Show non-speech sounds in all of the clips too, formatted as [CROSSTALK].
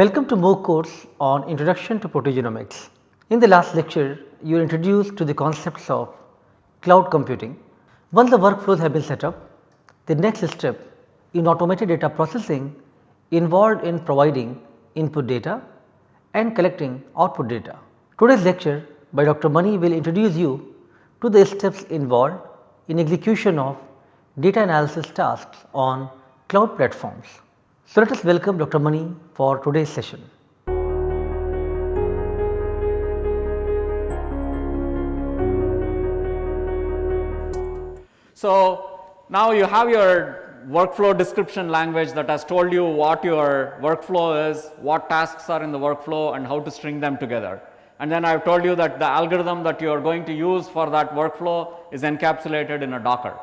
Welcome to MOOC course on Introduction to Proteogenomics. In the last lecture, you were introduced to the concepts of cloud computing. Once the workflows have been set up, the next step in automated data processing involved in providing input data and collecting output data. Today's lecture by Dr. Mani will introduce you to the steps involved in execution of data analysis tasks on cloud platforms. So, let us welcome Dr. Mani for today's session. So, now you have your workflow description language that has told you what your workflow is, what tasks are in the workflow and how to string them together. And then I have told you that the algorithm that you are going to use for that workflow is encapsulated in a Docker.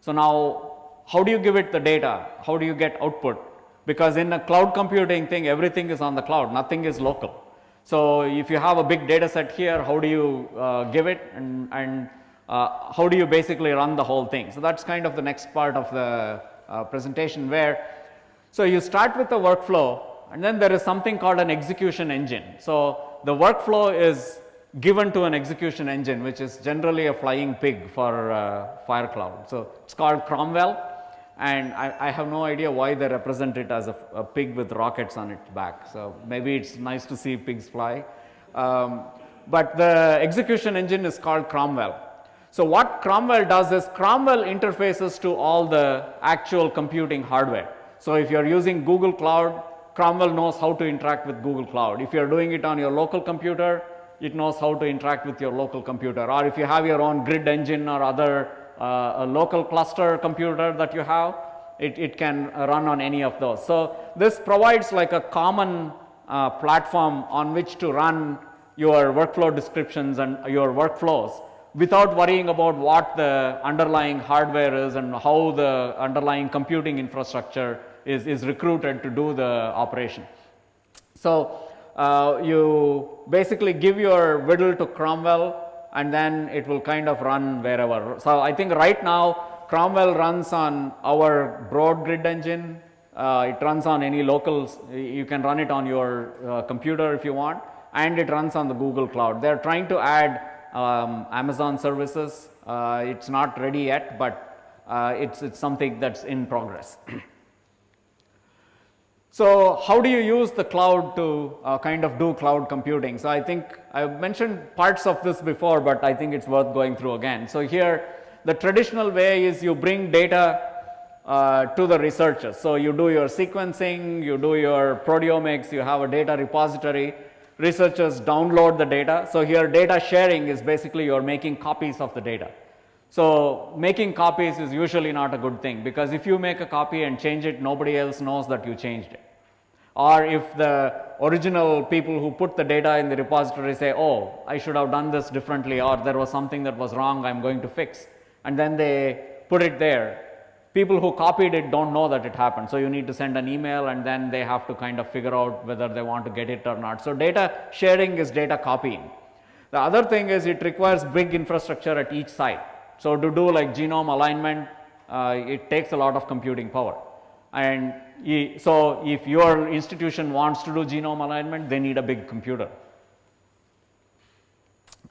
So, now how do you give it the data? How do you get output? Because in a cloud computing thing everything is on the cloud, nothing is local. So, if you have a big data set here, how do you uh, give it and, and uh, how do you basically run the whole thing. So, that is kind of the next part of the uh, presentation where, so you start with the workflow and then there is something called an execution engine. So, the workflow is given to an execution engine which is generally a flying pig for uh, FireCloud. So, it is called Cromwell and I, I, have no idea why they represent it as a, a, pig with rockets on its back. So, maybe it is nice to see pigs fly, um, but the execution engine is called Cromwell. So, what Cromwell does is Cromwell interfaces to all the actual computing hardware. So, if you are using Google Cloud, Cromwell knows how to interact with Google Cloud. If you are doing it on your local computer, it knows how to interact with your local computer or if you have your own grid engine or other uh, a local cluster computer that you have, it, it can run on any of those. So, this provides like a common uh, platform on which to run your workflow descriptions and your workflows without worrying about what the underlying hardware is and how the underlying computing infrastructure is, is recruited to do the operation. So, uh, you basically give your WDL to Cromwell and then it will kind of run wherever. So, I think right now Cromwell runs on our broad grid engine, uh, it runs on any local, you can run it on your uh, computer if you want and it runs on the Google cloud. They are trying to add um, Amazon services, uh, it is not ready yet, but uh, it is something that is in progress. [CLEARS THROAT] So, how do you use the cloud to uh, kind of do cloud computing? So, I think I have mentioned parts of this before, but I think it is worth going through again. So, here the traditional way is you bring data uh, to the researchers. So, you do your sequencing, you do your proteomics, you have a data repository, researchers download the data. So, here data sharing is basically you are making copies of the data. So, making copies is usually not a good thing because if you make a copy and change it nobody else knows that you changed it or if the original people who put the data in the repository say, oh, I should have done this differently or there was something that was wrong I am going to fix and then they put it there. People who copied it do not know that it happened. So, you need to send an email and then they have to kind of figure out whether they want to get it or not. So, data sharing is data copying. The other thing is it requires big infrastructure at each site. So, to do like genome alignment, uh, it takes a lot of computing power and so if your institution wants to do genome alignment, they need a big computer.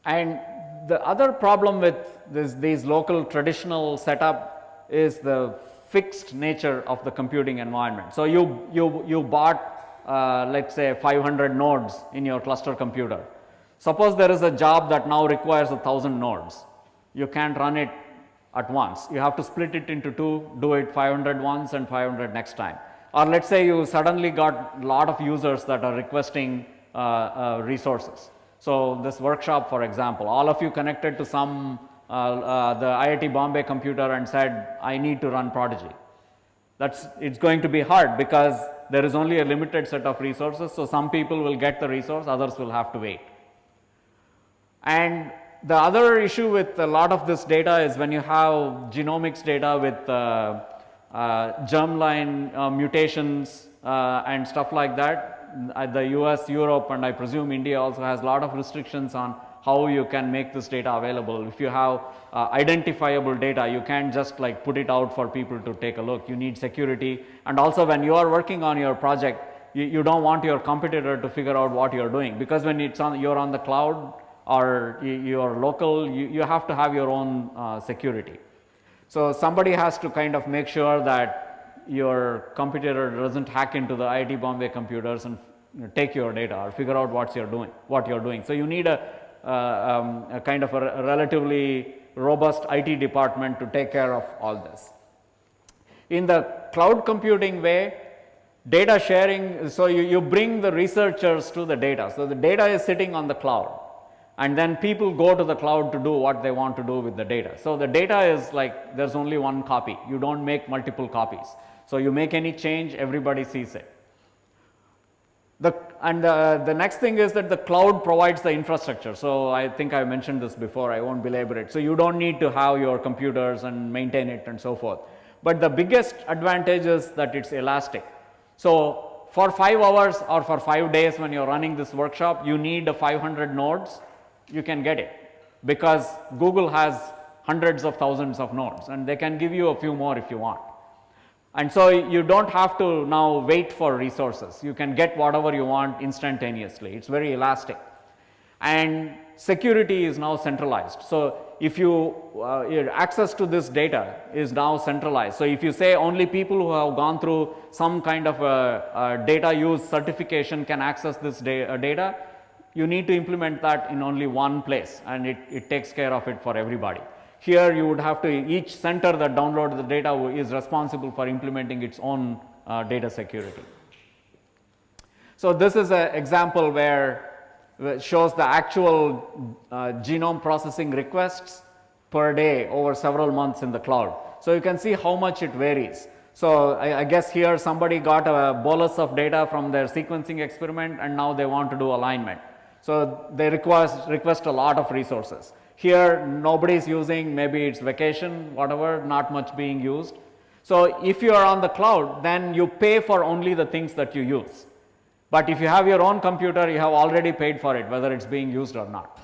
And the other problem with this, these local traditional setup is the fixed nature of the computing environment. So, you, you, you bought uh, let us say 500 nodes in your cluster computer. Suppose there is a job that now requires a 1000 nodes, you can't run it at once. You have to split it into two, do it 500 once and 500 next time or let us say you suddenly got a lot of users that are requesting uh, uh, resources. So, this workshop for example, all of you connected to some uh, uh the IIT Bombay computer and said I need to run ProTIGY. That is it is going to be hard because there is only a limited set of resources. So, some people will get the resource others will have to wait. And the other issue with a lot of this data is when you have genomics data with uh, germline uh, mutations uh, and stuff like that. the US, Europe and I presume India also has a lot of restrictions on how you can make this data available. If you have uh, identifiable data, you can't just like put it out for people to take a look. You need security and also when you are working on your project, you, you don't want your competitor to figure out what you're doing because when it's on, you're on the cloud or you, you're local, you, you have to have your own uh, security. So somebody has to kind of make sure that your computer doesn't hack into the IIT Bombay computers and you know, take your data or figure out what you're doing, what you're doing. So you need a, uh, um, a kind of a, a relatively robust IT department to take care of all this. In the cloud computing way, data sharing, so you, you bring the researchers to the data. So the data is sitting on the cloud and then people go to the cloud to do what they want to do with the data. So the data is like there's only one copy, you don't make multiple copies. So you make any change, everybody sees it. The, and the, the next thing is that the cloud provides the infrastructure. So I think I mentioned this before, I won't belabor it. So you don't need to have your computers and maintain it and so forth. But the biggest advantage is that it's elastic. So for 5 hours or for 5 days when you're running this workshop, you need 500 nodes, you can get it because Google has hundreds of thousands of nodes and they can give you a few more if you want. And so you don't have to now wait for resources. You can get whatever you want instantaneously. It's very elastic. And security is now centralized. So if you uh, your access to this data is now centralized. So if you say only people who have gone through some kind of a, a data use certification can access this da uh, data, you need to implement that in only one place and it, it takes care of it for everybody. Here you would have to each center that downloads the data is responsible for implementing its own uh, data security. So this is an example where it shows the actual uh, genome processing requests per day over several months in the cloud. So you can see how much it varies. So I, I, guess here somebody got a bolus of data from their sequencing experiment and now they want to do alignment. So they request, request a lot of resources. Here nobody is using, maybe it's vacation, whatever, not much being used. So if you are on the cloud, then you pay for only the things that you use. But if you have your own computer, you have already paid for it, whether it's being used or not.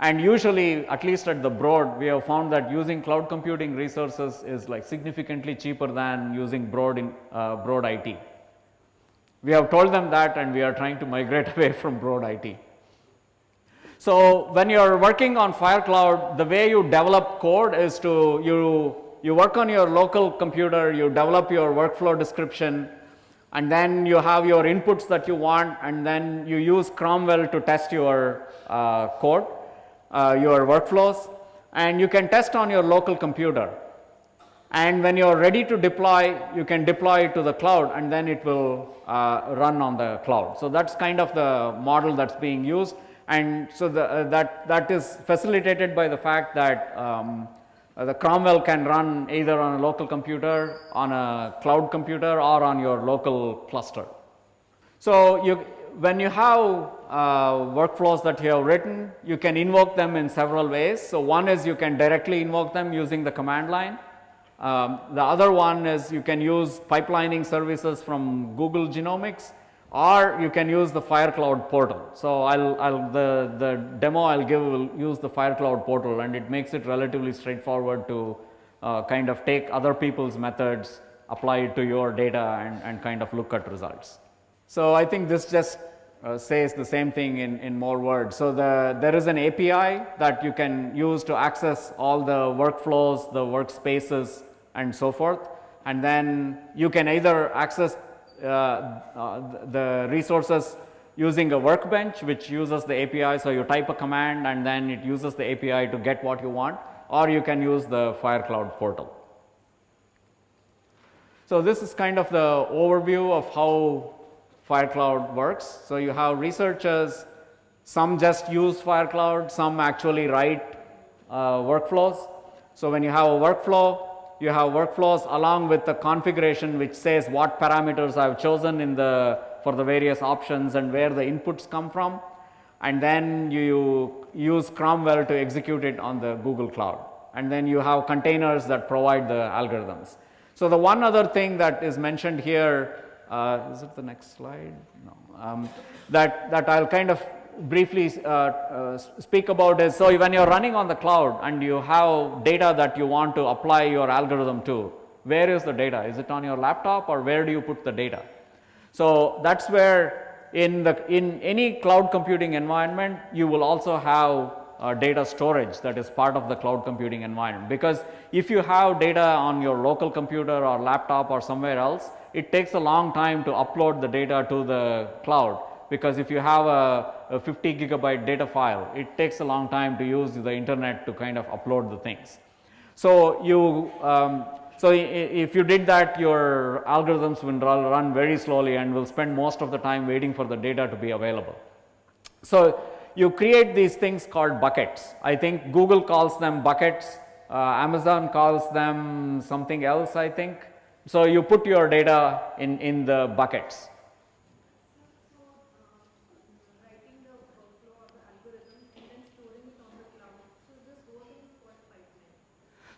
And usually, at least at the Broad, we have found that using cloud computing resources is like significantly cheaper than using Broad, in, uh, Broad IT. We have told them that and we are trying to migrate [LAUGHS] away from Broad IT. So when you are working on FireCloud, the way you develop code is to you, you work on your local computer, you develop your workflow description, and then you have your inputs that you want, and then you use Cromwell to test your uh, code, uh, your workflows, and you can test on your local computer. And when you are ready to deploy, you can deploy it to the cloud and then it will uh, run on the cloud. So that's kind of the model that's being used and so the, uh, that, that is facilitated by the fact that um, uh, the Cromwell can run either on a local computer, on a cloud computer or on your local cluster. So you, when you have uh, workflows that you have written, you can invoke them in several ways. So one is you can directly invoke them using the command line. Um, the other one is you can use pipelining services from Google Genomics or you can use the FireCloud portal. So I'll, I'll the, the demo I'll give will use the FireCloud portal and it makes it relatively straightforward to uh, kind of take other people's methods, apply it to your data and, and kind of look at results. So I think this just uh, says the same thing in, in more words. So the, there is an API that you can use to access all the workflows, the workspaces and so forth. And then you can either access the resources using a workbench which uses the API. So, you type a command and then it uses the API to get what you want or you can use the FireCloud portal. So, this is kind of the overview of how FireCloud works. So, you have researchers, some just use FireCloud, some actually write uh, workflows. So, when you have a workflow, you have workflows along with the configuration which says what parameters I have chosen in the for the various options and where the inputs come from and then you use Cromwell to execute it on the Google Cloud and then you have containers that provide the algorithms. So, the one other thing that is mentioned here uh, is it the next slide? No. Um, that, that I will kind of briefly uh, uh, speak about is, so when you are running on the cloud and you have data that you want to apply your algorithm to, where is the data? Is it on your laptop or where do you put the data? So that's where in the in any cloud computing environment you will also have uh, data storage that is part of the cloud computing environment because if you have data on your local computer or laptop or somewhere else it takes a long time to upload the data to the cloud because if you have a, a 50 gigabyte data file it takes a long time to use the internet to kind of upload the things. So you um, so, if you did that your algorithms will run very slowly and will spend most of the time waiting for the data to be available. So, you create these things called buckets. I think Google calls them buckets, uh, Amazon calls them something else I think. So, you put your data in, in the buckets.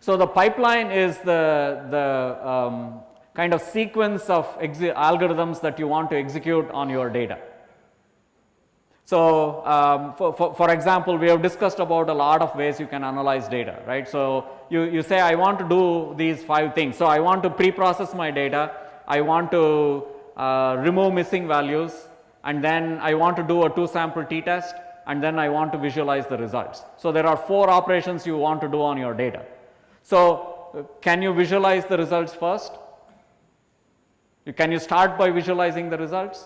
So, the pipeline is the, the um, kind of sequence of algorithms that you want to execute on your data. So, um, for, for, for, example, we have discussed about a lot of ways you can analyze data, right. So, you, you say I want to do these 5 things. So, I want to pre-process my data, I want to uh, remove missing values and then I want to do a 2 sample t-test and then I want to visualize the results. So, there are 4 operations you want to do on your data. So, uh, can you visualize the results first? Can you start by visualizing the results?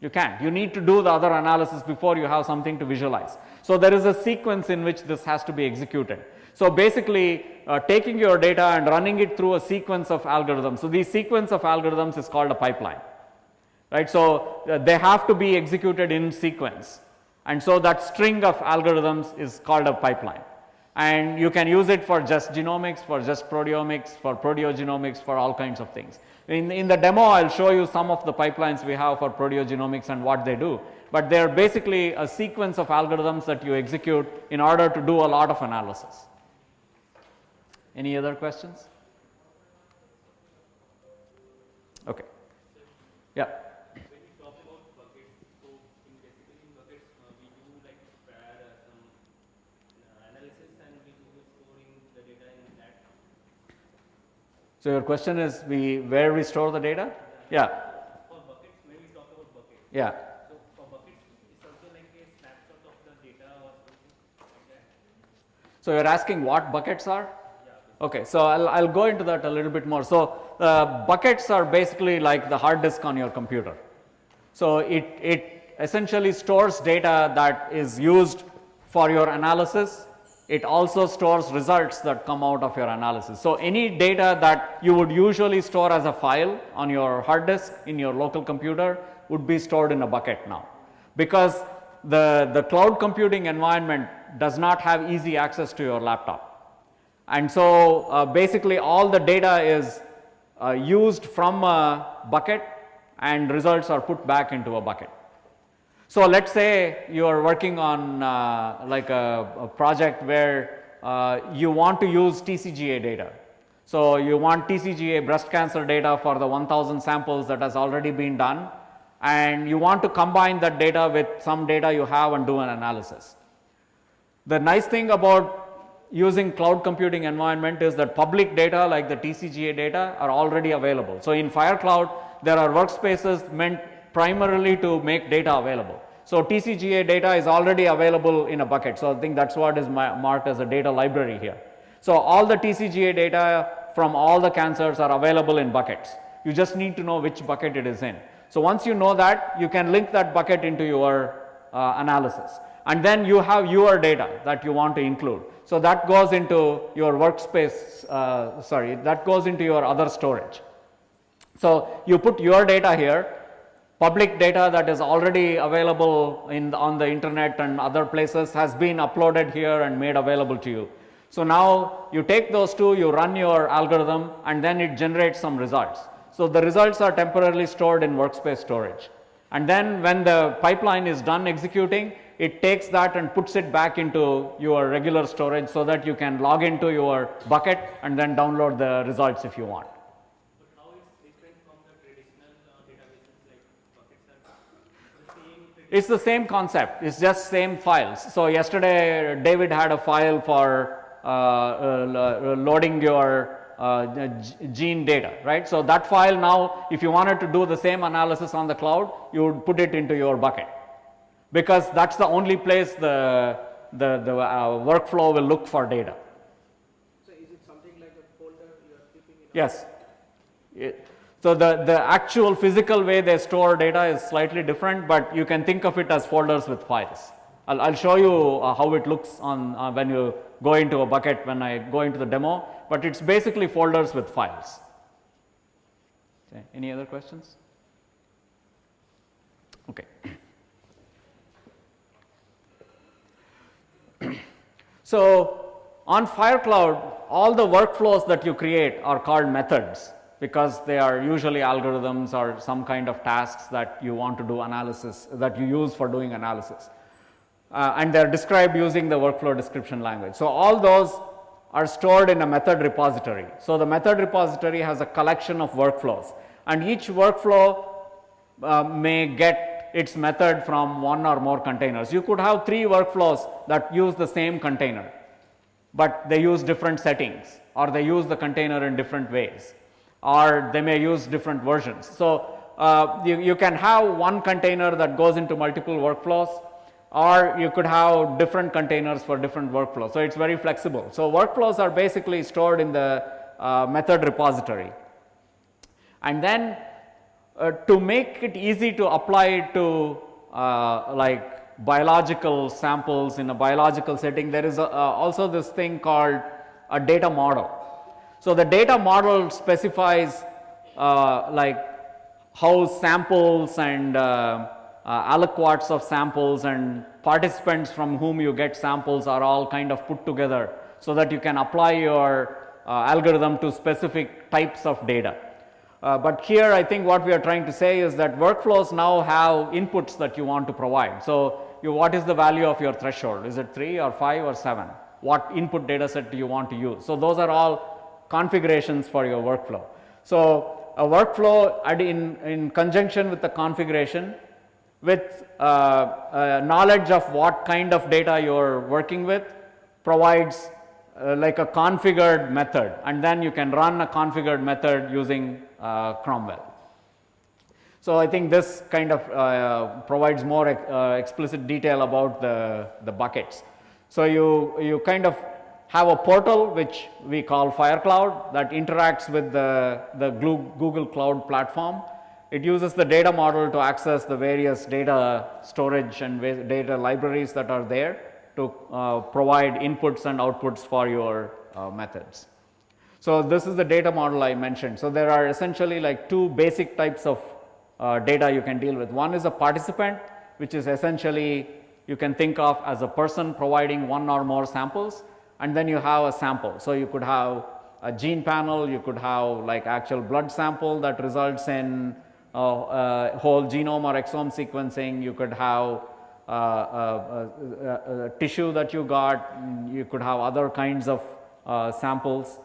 You can't. You need to do the other analysis before you have something to visualize. So, there is a sequence in which this has to be executed. So, basically uh, taking your data and running it through a sequence of algorithms. So, the sequence of algorithms is called a pipeline, right. So, uh, they have to be executed in sequence and so that string of algorithms is called a pipeline and you can use it for just genomics, for just proteomics, for proteogenomics, for all kinds of things. In, in the demo, I will show you some of the pipelines we have for proteogenomics and what they do, but they are basically a sequence of algorithms that you execute in order to do a lot of analysis. Any other questions? Okay. Yeah. So, your question is we where we store the data? Yeah. For buckets, when we talk about buckets. Yeah. So, for buckets, it's also like a snapshot of the data or something like. So, you're asking what buckets are? Okay, so I'll, I'll go into that a little bit more. So, uh, buckets are basically like the hard disk on your computer. So, it, it essentially stores data that is used for your analysis it also stores results that come out of your analysis. So, any data that you would usually store as a file on your hard disk in your local computer would be stored in a bucket now, because the, the cloud computing environment does not have easy access to your laptop. And so, uh, basically all the data is uh, used from a bucket and results are put back into a bucket. So, let us say you are working on uh, like a, a, project where uh, you want to use TCGA data. So, you want TCGA breast cancer data for the 1000 samples that has already been done and you want to combine that data with some data you have and do an analysis. The nice thing about using cloud computing environment is that public data like the TCGA data are already available. So, in FireCloud there are workspaces meant primarily to make data available. So, TCGA data is already available in a bucket. So, I think that is what is marked as a data library here. So, all the TCGA data from all the cancers are available in buckets. You just need to know which bucket it is in. So, once you know that you can link that bucket into your uh, analysis and then you have your data that you want to include. So, that goes into your workspace uh, sorry that goes into your other storage. So, you put your data here public data that is already available in the, on the internet and other places has been uploaded here and made available to you. So, now you take those two, you run your algorithm and then it generates some results. So, the results are temporarily stored in workspace storage and then when the pipeline is done executing, it takes that and puts it back into your regular storage so that you can log into your bucket and then download the results if you want. It's the same concept, it's just same files. So, yesterday David had a file for uh, uh, loading your uh, gene data, right? So that file now, if you wanted to do the same analysis on the cloud, you would put it into your bucket because that's the only place the, the, the uh, workflow will look for data. So is it something like a folder you are keeping in? Yes. It- So the, the actual physical way they store data is slightly different, but you can think of it as folders with files. I'll, I'll show you uh, how it looks on uh, when you go into a bucket when I go into the demo, but it's basically folders with files. Okay, Any other questions? Okay. So on FireCloud, all the workflows that you create are called methods because they are usually algorithms or some kind of tasks that you want to do analysis that you use for doing analysis. Uh, and they are described using the workflow description language. So all those are stored in a method repository. So the method repository has a collection of workflows and each workflow uh, may get its method from one or more containers. You could have three workflows that use the same container, but they use different settings or they use the container in different ways or they may use different versions. So, uh, you, you can have one container that goes into multiple workflows or you could have different containers for different workflows. So, it is very flexible. So, workflows are basically stored in the uh, method repository and then uh, to make it easy to apply it to uh, like biological samples in a biological setting there is a, uh, also this thing called a data model. So, the data model specifies uh, like how samples and uh, uh, aliquots of samples and participants from whom you get samples are all kind of put together so that you can apply your uh, algorithm to specific types of data. Uh, but here I think what we are trying to say is that workflows now have inputs that you want to provide. So, you, what is the value of your threshold? Is it 3 or 5 or 7? What input data set do you want to use? So, those are all configurations for your workflow. So, a workflow in, in conjunction with the configuration with uh, uh, knowledge of what kind of data you are working with provides uh, like a configured method and then you can run a configured method using uh, Cromwell. So, I think this kind of uh, provides more uh, explicit detail about the, the buckets. So, you, you kind of have a portal which we call FireCloud that interacts with the, the Google Cloud platform. It uses the data model to access the various data storage and data libraries that are there to uh, provide inputs and outputs for your uh, methods. So, this is the data model I mentioned. So, there are essentially like two basic types of uh, data you can deal with. One is a participant which is essentially you can think of as a person providing one or more samples and then you have a sample. So, you could have a gene panel, you could have like actual blood sample that results in uh, uh, whole genome or exome sequencing, you could have uh, uh, uh, uh, tissue that you got, you could have other kinds of samples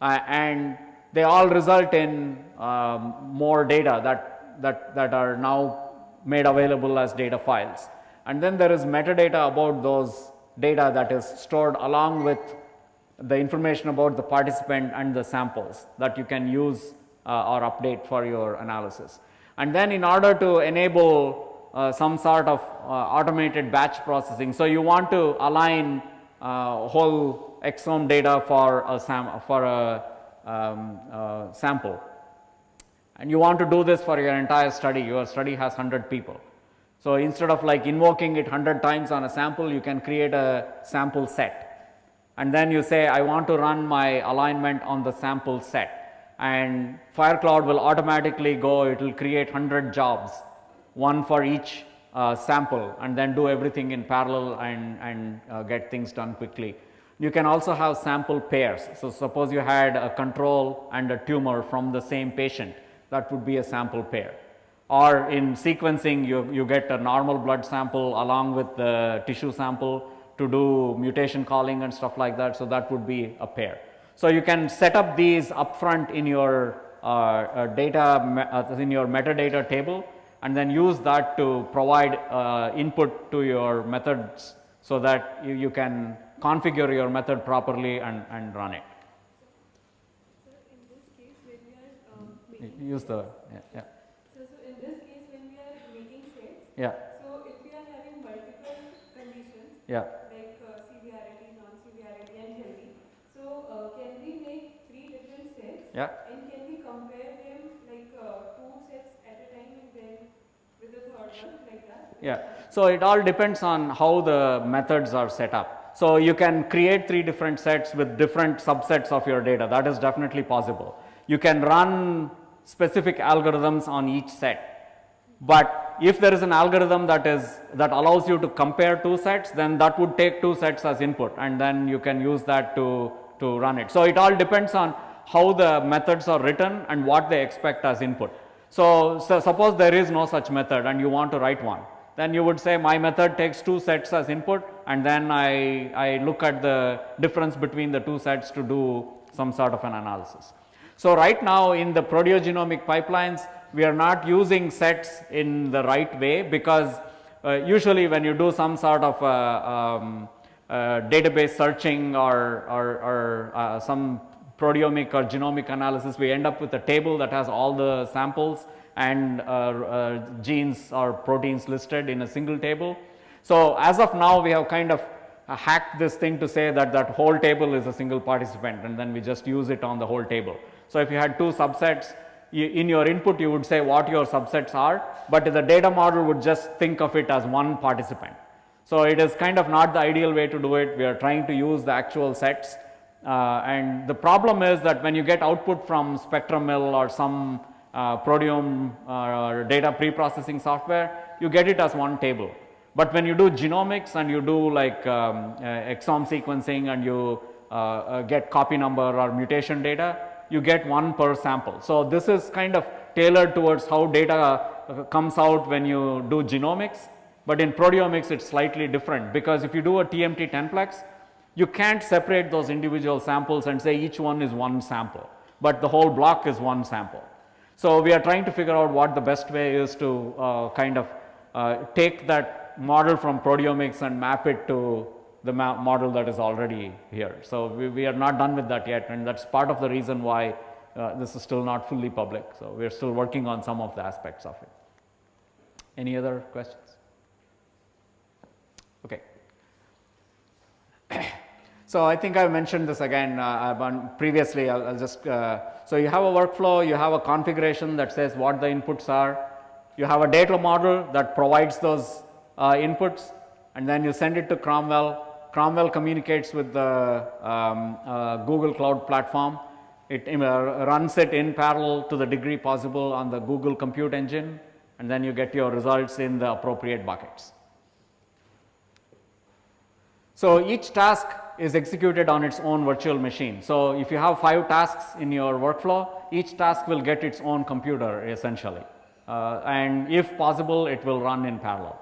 and they all result in um, more data that, that, that are now made available as data files. And then there is metadata about those data that is stored along with the information about the participant and the samples that you can use uh, or update for your analysis. And then in order to enable uh, some sort of uh, automated batch processing, so you want to align uh, whole exome data for a, sam for a um, uh, sample and you want to do this for your entire study, your study has 100 people. So, instead of like invoking it 100 times on a sample, you can create a sample set and then you say I want to run my alignment on the sample set and FireCloud will automatically go, it will create 100 jobs, one for each uh, sample and then do everything in parallel and, and uh, get things done quickly. You can also have sample pairs. So, suppose you had a control and a tumor from the same patient, that would be a sample pair. Or in sequencing, you, you get a normal blood sample along with the tissue sample to do mutation calling and stuff like that. So, that would be a pair. So, you can set up these upfront in your uh, uh, data, uh, in your metadata table and then use that to provide uh, input to your methods so that you, you can configure your method properly and, and run it. Sir, use the, yeah, yeah, yeah, so if we are having multiple conditions yeah. like uh, severity, non-severity, and healthy, so uh, can we make three different sets? Yeah. And can we compare them like uh, two sets at a time and then with the third one like that? Yeah. So it all depends on how the methods are set up. So you can create three different sets with different subsets of your data. That is definitely possible. You can run specific algorithms on each set. But if there is an algorithm that is that allows you to compare two sets, then that would take two sets as input and then you can use that to, to run it. So it all depends on how the methods are written and what they expect as input. So, so suppose there is no such method and you want to write one, then you would say my method takes two sets as input and then I, I look at the difference between the two sets to do some sort of an analysis. So right now in the proteogenomic pipelines, we are not using sets in the right way because uh, usually when you do some sort of uh, um, uh, database searching or, or, or uh, some proteomic or genomic analysis, we end up with a table that has all the samples and uh, uh, genes or proteins listed in a single table. So as of now, we have kind of hacked this thing to say that that whole table is a single participant and then we just use it on the whole table. So if you had two subsets, you, in your input you would say what your subsets are, but the data model would just think of it as one participant. So it is kind of not the ideal way to do it. We are trying to use the actual sets. Uh, and the problem is that when you get output from SpectrumMill or some uh, proteome uh, data pre-processing software, you get it as one table. But when you do genomics and you do like um, uh, exome sequencing and you uh, uh, get copy number or mutation data, you get one per sample. So this is kind of tailored towards how data uh, comes out when you do genomics. But in proteomics, it's slightly different because if you do a TMT 10plex, you can't separate those individual samples and say each one is one sample, but the whole block is one sample. So we are trying to figure out what the best way is to uh, kind of uh, take that model from proteomics and map it to the model that is already here. So we, we, are not done with that yet and that's part of the reason why uh, this is still not fully public. So we are still working on some of the aspects of it. Any other questions? Okay. [COUGHS] So I think I mentioned this again uh, previously. I'll, I'll just uh, so you have a workflow, you have a configuration that says what the inputs are. You have a data model that provides those uh, inputs, and then you send it to Cromwell. Cromwell communicates with the um, uh, Google Cloud Platform. It uh, runs it in parallel to the degree possible on the Google Compute Engine, and then you get your results in the appropriate buckets. So each task is executed on its own virtual machine. So if you have five tasks in your workflow, each task will get its own computer essentially. Uh, and if possible, it will run in parallel.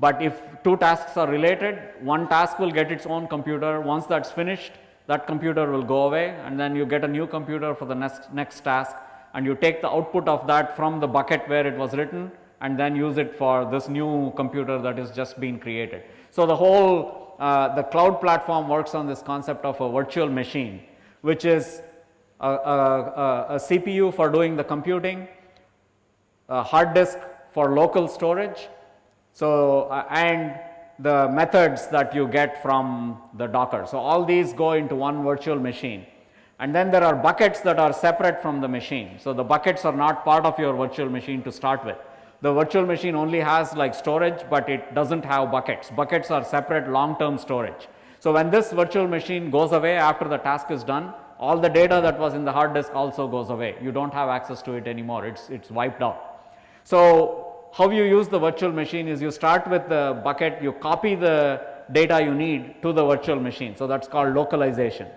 But if two tasks are related, one task will get its own computer. Once that's finished, that computer will go away and then you get a new computer for the next, next task and you take the output of that from the bucket where it was written and then use it for this new computer that is just being created. So the whole uh, the cloud platform works on this concept of a virtual machine, which is a, a, a, a CPU for doing the computing, a hard disk for local storage, so uh, and the methods that you get from the Docker. So all these go into one virtual machine. And then there are buckets that are separate from the machine. So the buckets are not part of your virtual machine to start with. The virtual machine only has like storage, but it doesn't have buckets. Buckets are separate long-term storage. So when this virtual machine goes away after the task is done, all the data that was in the hard disk also goes away. You don't have access to it anymore. It's, it's wiped out. So how you use the virtual machine is you start with the bucket, you copy the data you need to the virtual machine. So that's called localization.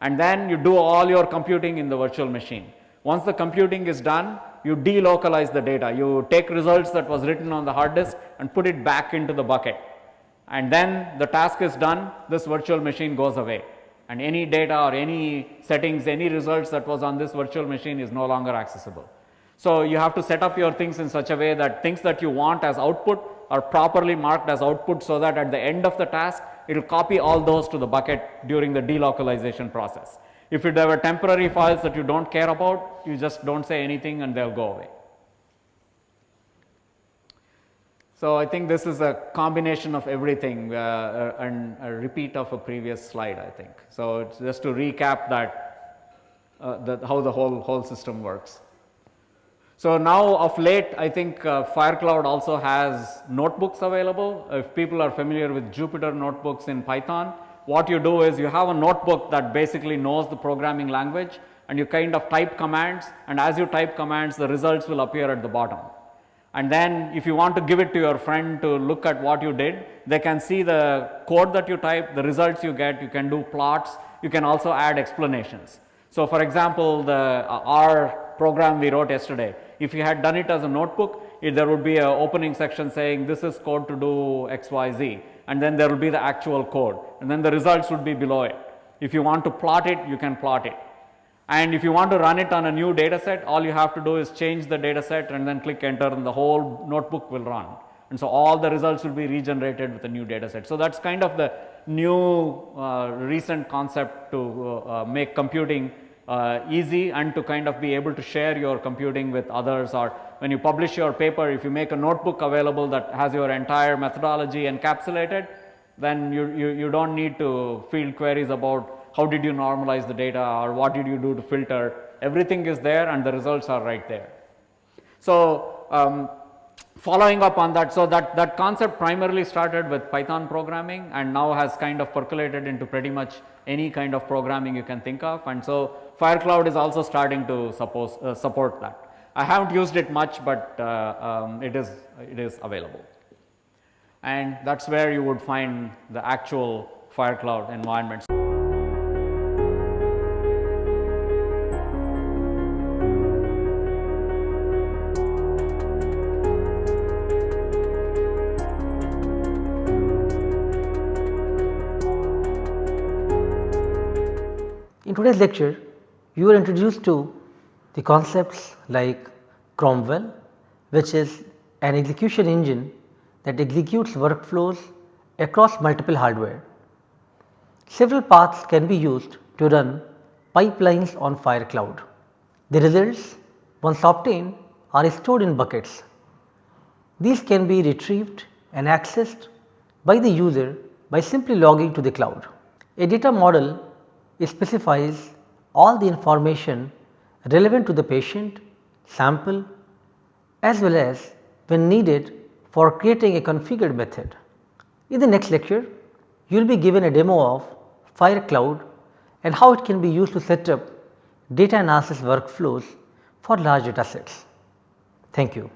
And then you do all your computing in the virtual machine. Once the computing is done, you delocalize the data. You take results that was written on the hard disk and put it back into the bucket. And then the task is done, this virtual machine goes away. And any data or any settings, any results that was on this virtual machine is no longer accessible. So you have to set up your things in such a way that things that you want as output are properly marked as output so that at the end of the task, it will copy all those to the bucket during the delocalization process. If you have temporary files that you don't care about, you just don't say anything and they'll go away. So, I think this is a combination of everything uh, uh, and a repeat of a previous slide I think. So, just to recap that, uh, that how the whole, whole system works. So, now of late I think uh, FireCloud also has notebooks available. If people are familiar with Jupyter notebooks in Python, what you do is you have a notebook that basically knows the programming language and you kind of type commands and as you type commands the results will appear at the bottom and then if you want to give it to your friend to look at what you did, they can see the code that you type, the results you get, you can do plots, you can also add explanations. So, for example, the uh, our program we wrote yesterday, if you had done it as a notebook, it, there would be a opening section saying this is code to do x, y, z and then there will be the actual code and then the results would be below it. If you want to plot it, you can plot it. And if you want to run it on a new data set, all you have to do is change the data set and then click enter and the whole notebook will run. And so all the results will be regenerated with a new data set. So that's kind of the new uh, recent concept to uh, uh, make computing uh, easy and to kind of be able to share your computing with others or when you publish your paper, if you make a notebook available that has your entire methodology encapsulated, then you, you, you don't need to field queries about how did you normalize the data or what did you do to filter, everything is there and the results are right there. So, um, following up on that, so that, that concept primarily started with Python programming and now has kind of percolated into pretty much any kind of programming you can think of and so FireCloud is also starting to suppose, uh, support that. I haven't used it much, but uh, um, it is it is available. And that's where you would find the actual FireCloud environments. In today's lecture, you are introduced to the concepts like Cromwell, which is an execution engine that executes workflows across multiple hardware. Several paths can be used to run pipelines on FireCloud. The results once obtained are stored in buckets. These can be retrieved and accessed by the user by simply logging to the cloud. A data model specifies all the information relevant to the patient, sample as well as when needed for creating a configured method. In the next lecture, you will be given a demo of FireCloud and how it can be used to set up data analysis workflows for large data sets. Thank you.